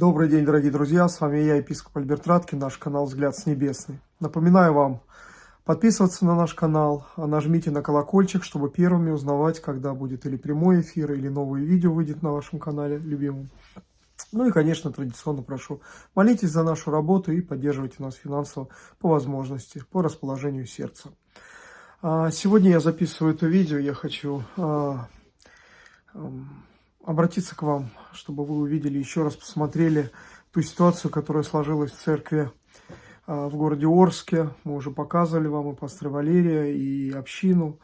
Добрый день, дорогие друзья, с вами я, епископ Альберт Радкин, наш канал «Взгляд с небесный». Напоминаю вам подписываться на наш канал, а нажмите на колокольчик, чтобы первыми узнавать, когда будет или прямой эфир, или новое видео выйдет на вашем канале любимом. Ну и, конечно, традиционно прошу, молитесь за нашу работу и поддерживайте нас финансово по возможности, по расположению сердца. А, сегодня я записываю это видео, я хочу а, обратиться к вам, чтобы вы увидели, еще раз посмотрели ту ситуацию, которая сложилась в церкви а, в городе Орске. Мы уже показывали вам и пастора Валерия, и общину.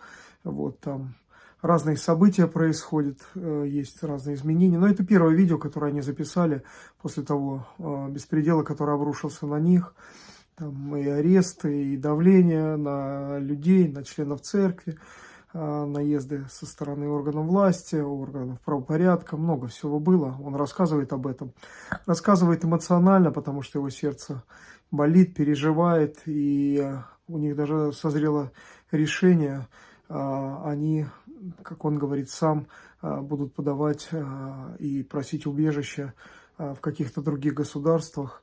Вот там разные события происходят, э, есть разные изменения. Но это первое видео, которое они записали после того а, беспредела, который обрушился на них. Там и аресты, и давление на людей, на членов церкви. А, наезды со стороны органов власти, органов правопорядка, много всего было. Он рассказывает об этом. Рассказывает эмоционально, потому что его сердце болит, переживает, и у них даже созрело решение. А, они, как он говорит сам, а, будут подавать и просить убежища в каких-то других государствах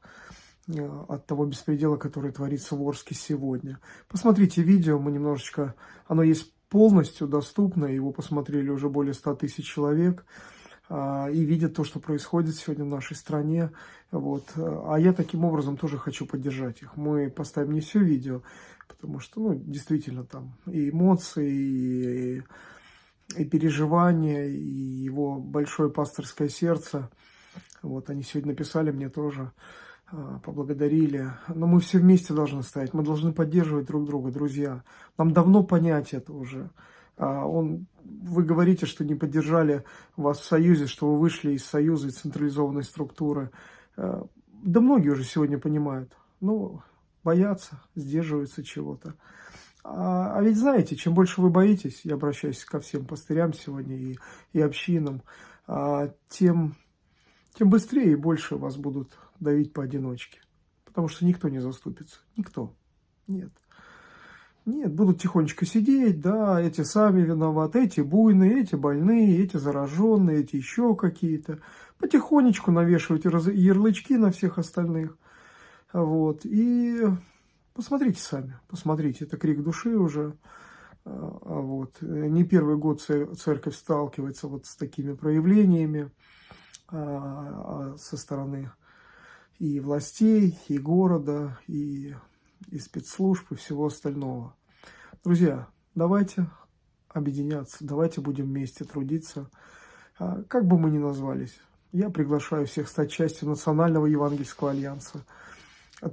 от того беспредела, который творится в Орске сегодня. Посмотрите видео, мы немножечко, оно есть полностью доступно, его посмотрели уже более 100 тысяч человек, а, и видят то, что происходит сегодня в нашей стране. Вот. А я таким образом тоже хочу поддержать их. Мы поставим не все видео, потому что, ну, действительно, там и эмоции, и, и переживания, и его большое пасторское сердце. Вот, они сегодня написали мне тоже, поблагодарили. Но мы все вместе должны стоять, мы должны поддерживать друг друга, друзья. Нам давно понять это уже. А, он, вы говорите, что не поддержали вас в Союзе, что вы вышли из Союза, из централизованной структуры. А, да многие уже сегодня понимают. Ну, боятся, сдерживаются чего-то. А, а ведь знаете, чем больше вы боитесь, я обращаюсь ко всем пастырям сегодня и, и общинам, тем, тем быстрее и больше вас будут давить поодиночке. Потому что никто не заступится. Никто. Нет. Нет, будут тихонечко сидеть, да, эти сами виноваты, эти буйные, эти больные, эти зараженные, эти еще какие-то. Потихонечку навешивать ярлычки на всех остальных. Вот. И посмотрите сами, посмотрите, это крик души уже. А, а вот. Не первый год церковь сталкивается вот с такими проявлениями со стороны и властей, и города, и, и спецслужб, и всего остального. Друзья, давайте объединяться, давайте будем вместе трудиться, а, как бы мы ни назвались. Я приглашаю всех стать частью Национального Евангельского Альянса,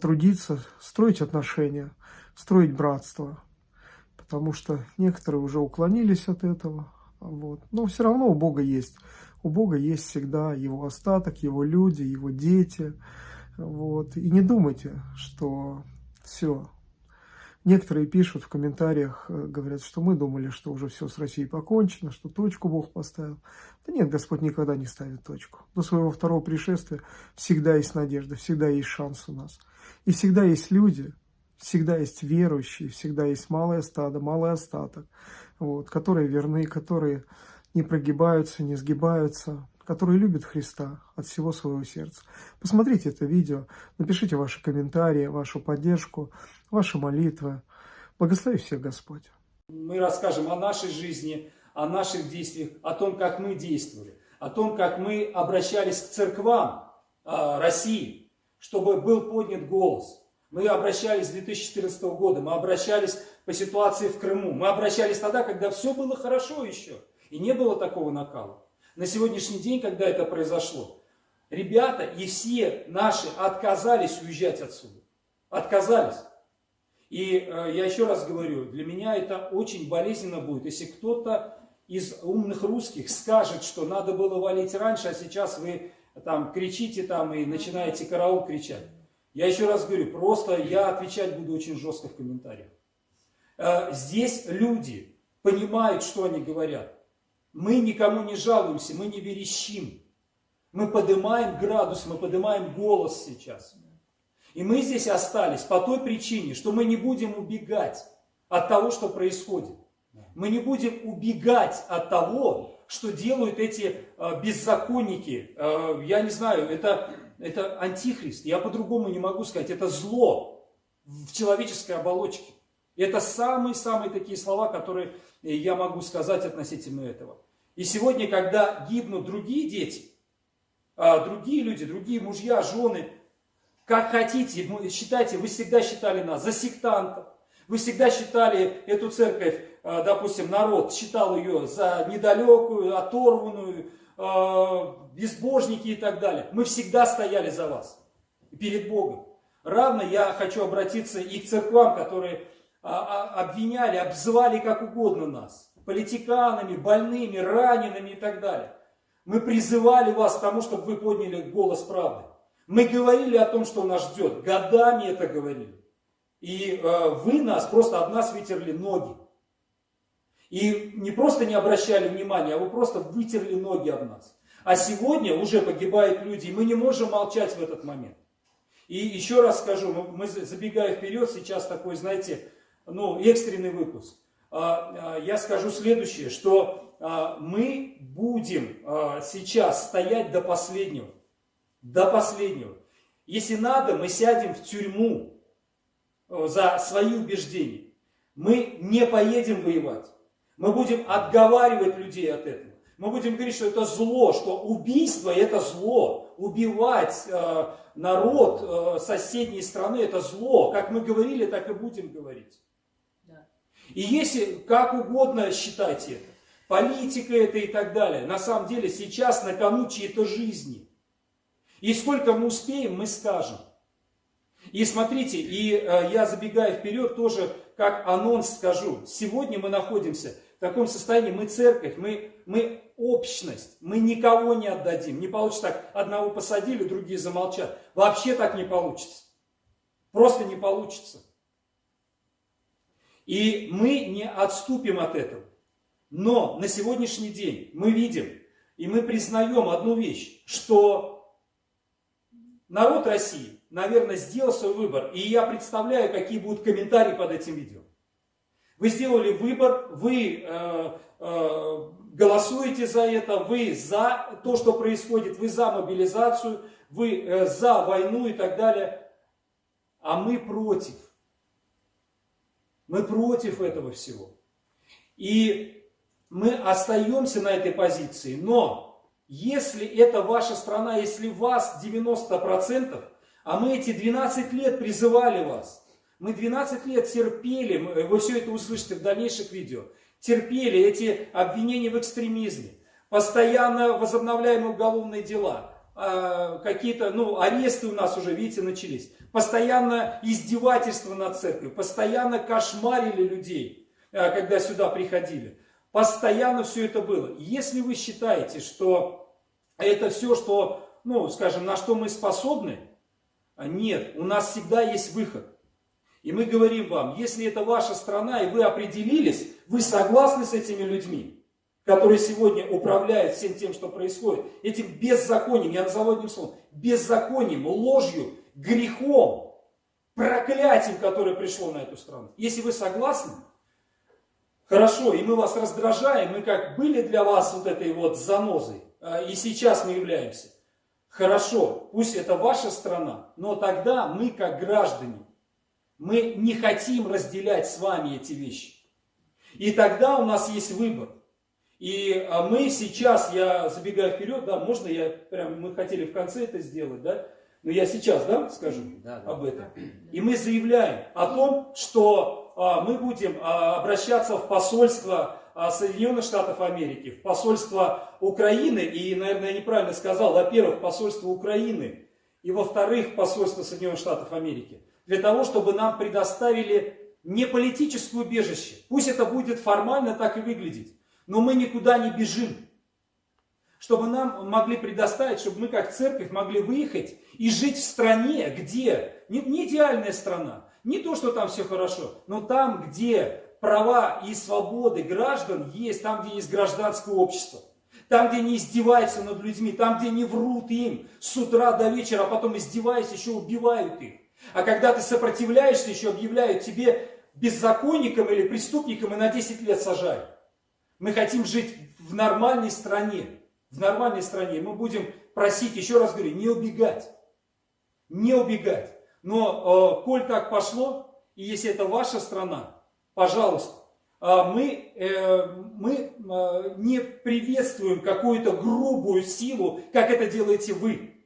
трудиться, строить отношения, строить братство, потому что некоторые уже уклонились от этого, вот. но все равно у Бога есть, у Бога есть всегда его остаток, его люди, его дети, вот. И не думайте, что все. Некоторые пишут в комментариях, э, говорят, что мы думали, что уже все с Россией покончено, что точку Бог поставил. Да нет, Господь никогда не ставит точку. До своего второго пришествия всегда есть надежда, всегда есть шанс у нас. И всегда есть люди, всегда есть верующие, всегда есть малое стадо, малый остаток, вот, которые верны, которые не прогибаются, не сгибаются, которые любят Христа от всего своего сердца. Посмотрите это видео, напишите ваши комментарии, вашу поддержку, ваши молитвы. Благослови всех Господь. Мы расскажем о нашей жизни, о наших действиях, о том, как мы действовали, о том, как мы обращались к церквам э, России, чтобы был поднят голос. Мы обращались с 2014 года, мы обращались по ситуации в Крыму, мы обращались тогда, когда все было хорошо еще, и не было такого накала на сегодняшний день, когда это произошло, ребята и все наши отказались уезжать отсюда. Отказались. И э, я еще раз говорю, для меня это очень болезненно будет, если кто-то из умных русских скажет, что надо было валить раньше, а сейчас вы там кричите там и начинаете караул кричать. Я еще раз говорю, просто я отвечать буду очень жестко в комментариях. Э, здесь люди понимают, что они говорят. Мы никому не жалуемся, мы не верещим. Мы поднимаем градус, мы поднимаем голос сейчас. И мы здесь остались по той причине, что мы не будем убегать от того, что происходит. Мы не будем убегать от того, что делают эти э, беззаконники. Э, я не знаю, это это антихрист. Я по-другому не могу сказать. Это зло в человеческой оболочке. Это самые-самые такие слова, которые я могу сказать относительно этого. И сегодня, когда гибнут другие дети, а, другие люди, другие мужья, жены, как хотите, считайте, вы всегда считали нас за сектантов, вы всегда считали эту церковь, а, допустим, народ считал ее за недалекую, оторванную, а, безбожники и так далее. Мы всегда стояли за вас перед Богом. Равно я хочу обратиться и к церквам, которые обвиняли, обзывали как угодно нас. Политиканами, больными, ранеными и так далее. Мы призывали вас к тому, чтобы вы подняли голос правды. Мы говорили о том, что нас ждет. Годами это говорили. И э, вы нас просто об нас вытерли ноги. И не просто не обращали внимания, а вы просто вытерли ноги об нас. А сегодня уже погибают люди, и мы не можем молчать в этот момент. И еще раз скажу, мы, забегая вперед, сейчас такой, знаете, ну, экстренный выпуск. А, а, я скажу следующее, что а, мы будем сейчас стоять до последнего. До последнего. Если надо, мы сядем в тюрьму за свои убеждения. Мы не поедем воевать. Мы будем отговаривать людей от этого. Мы будем говорить, что это зло, что убийство это зло. Убивать э, народ э, соседней страны это зло. Как мы говорили, так и будем говорить. И если как угодно считайте это, политика это и так далее, на самом деле сейчас на кону чьи-то жизни. И сколько мы успеем, мы скажем. И смотрите, и э, я забегая вперед тоже как анонс скажу. Сегодня мы находимся в таком состоянии, мы церковь, мы, мы общность, мы никого не отдадим. Не получится так, одного посадили, другие замолчат. Вообще так не получится. Просто не получится. И мы не отступим от этого. Но на сегодняшний день мы видим и мы признаем одну вещь, что народ России, наверное, сделал свой выбор. И я представляю, какие будут комментарии под этим видео. Вы сделали выбор, вы э, э, голосуете за это, вы за то, что происходит, вы за мобилизацию, вы э, за войну и так далее. А мы против. Мы против этого всего. И мы остаемся на этой позиции. Но если это ваша страна, если вас 90%, а мы эти 12 лет призывали вас, мы 12 лет терпели, вы все это услышите в дальнейших видео, терпели эти обвинения в экстремизме, постоянно возобновляемые уголовные дела, какие-то, ну, аресты у нас уже, видите, начались постоянно издевательство над церковью, постоянно кошмарили людей, э, когда сюда приходили. Постоянно все это было. Если вы считаете, что это все, что, ну, скажем, на что мы способны, а нет, у нас всегда есть выход. И мы говорим вам, если это ваша страна, и вы определились, вы согласны с этими людьми, которые сегодня управляют всем тем, что происходит, этим беззаконием, я назову одним словом, беззаконием, ложью, грехом, проклятием, которое пришло на эту страну. Если вы согласны, хорошо, и мы вас раздражаем, мы как были для вас вот этой вот занозой, а, и сейчас мы являемся. Хорошо, пусть это ваша страна, но тогда мы как граждане, мы не хотим разделять с вами эти вещи. И тогда у нас есть выбор. И а, мы сейчас, я забегаю вперед, да, можно я прям, мы хотели в конце это сделать, да, но я сейчас, да, скажу да, да. об этом. И мы заявляем о том, что а, мы будем а, обращаться в посольство а, Соединенных Штатов Америки, в посольство Украины, и, наверное, я неправильно сказал, во-первых, посольство Украины, и во-вторых, посольство Соединенных Штатов Америки, для того, чтобы нам предоставили не политическое убежище. Пусть это будет формально так и выглядеть, но мы никуда не бежим чтобы нам могли предоставить, чтобы мы как церковь могли выехать и жить в стране, где, не, идеальная страна, не то, что там все хорошо, но там, где права и свободы граждан есть, там, где есть гражданское общество. Там, где не издеваются над людьми, там, где не врут им с утра до вечера, а потом издеваясь, еще убивают их. А когда ты сопротивляешься, еще объявляют тебе беззаконником или преступником и на 10 лет сажают. Мы хотим жить в нормальной стране в нормальной стране, мы будем просить, еще раз говорю, не убегать. не убегать. Но, э, коль так пошло, и если это ваша страна, пожалуйста, э, мы, э, мы э, не приветствуем какую-то грубую силу, как это делаете вы.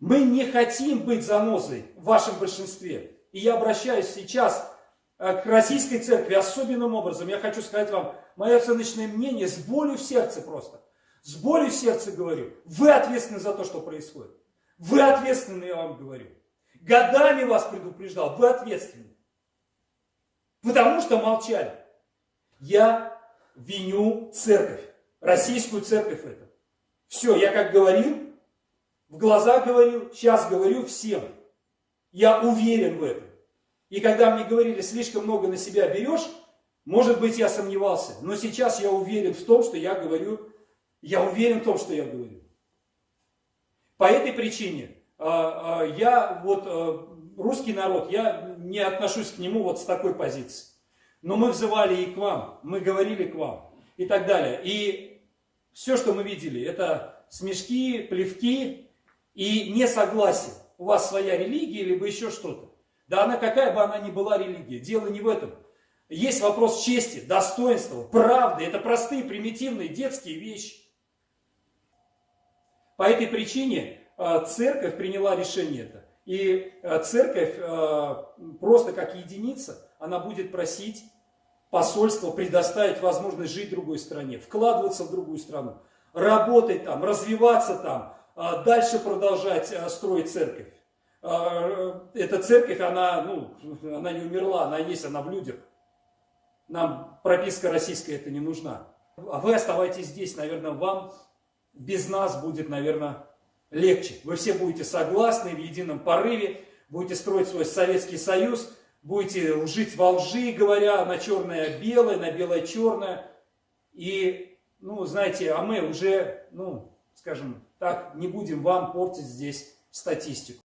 Мы не хотим быть занозой в вашем большинстве. И я обращаюсь сейчас к российской церкви особенным образом. Я хочу сказать вам мое оценочное мнение с болью в сердце просто. С болью в сердце говорю. Вы ответственны за то, что происходит. Вы ответственны, я вам говорю. Годами вас предупреждал, вы ответственны. Потому что молчали. Я виню церковь, российскую церковь это. Все, я как говорил, в глаза говорил, сейчас говорю всем. Я уверен в этом. И когда мне говорили, слишком много на себя берешь, может быть, я сомневался. Но сейчас я уверен в том, что я говорю, я уверен в том, что я говорю. По этой причине а, а, я вот а, русский народ, я не отношусь к нему вот с такой позиции. Но мы взывали и к вам, мы говорили к вам и так далее. И все, что мы видели, это смешки, плевки, и несогласие. У вас своя религия, либо еще что-то. Да она какая бы она ни была религия, дело не в этом. Есть вопрос чести, достоинства, правды. Это простые, примитивные, детские вещи. По этой причине э, церковь приняла решение это. И э, церковь э, просто как единица, она будет просить посольство предоставить возможность жить в другой стране, вкладываться в другую страну, работать там, развиваться там, дальше продолжать строить церковь. А, эта церковь, она, ну, она не умерла, она есть, она в людях. Нам прописка российская это не нужна. А вы оставайтесь здесь, наверное, вам без нас будет, наверное, легче. Вы все будете согласны в едином порыве, будете строить свой Советский Союз, будете жить во лжи, говоря на черное белое, на белое черное. И, ну, знаете, а мы уже, ну, скажем, так, не будем вам портить здесь статистику.